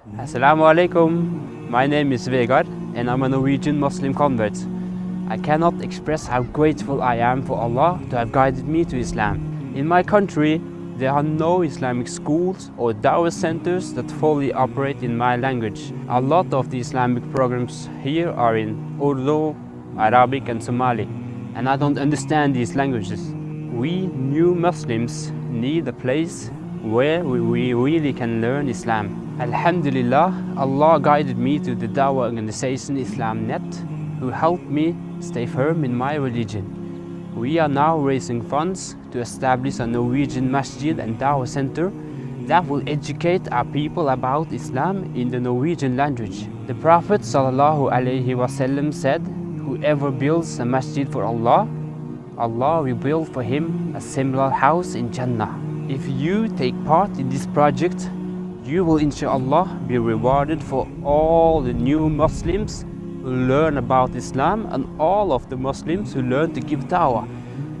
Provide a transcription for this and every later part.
Assalamu alaikum. My name is Vegard and I'm a Norwegian Muslim convert. I cannot express how grateful I am for Allah to have guided me to Islam. In my country, there are no Islamic schools or dawah centers that fully operate in my language. A lot of the Islamic programs here are in Urdu, Arabic and Somali, and I don't understand these languages. We new Muslims need a place where we really can learn Islam. Alhamdulillah, Allah guided me to the Dawah organization IslamNet, who helped me stay firm in my religion. We are now raising funds to establish a Norwegian masjid and dawah center that will educate our people about Islam in the Norwegian language. The Prophet ﷺ said, whoever builds a masjid for Allah, Allah will build for him a similar house in Jannah. If you take part in this project, you will inshallah be rewarded for all the new Muslims who learn about Islam and all of the Muslims who learn to give dawah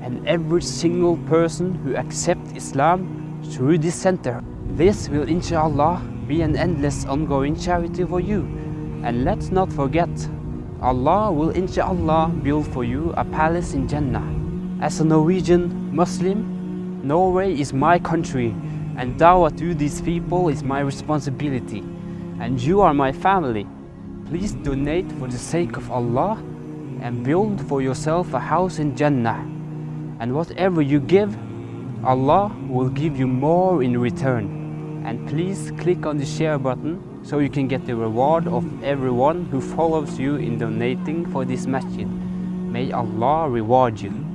and every single person who accepts Islam through this center. This will inshallah be an endless ongoing charity for you. And let's not forget, Allah will inshallah build for you a palace in Jannah. As a Norwegian Muslim, Norway is my country and dawah to these people is my responsibility. And you are my family. Please donate for the sake of Allah and build for yourself a house in Jannah. And whatever you give, Allah will give you more in return. And please click on the share button so you can get the reward of everyone who follows you in donating for this masjid. May Allah reward you.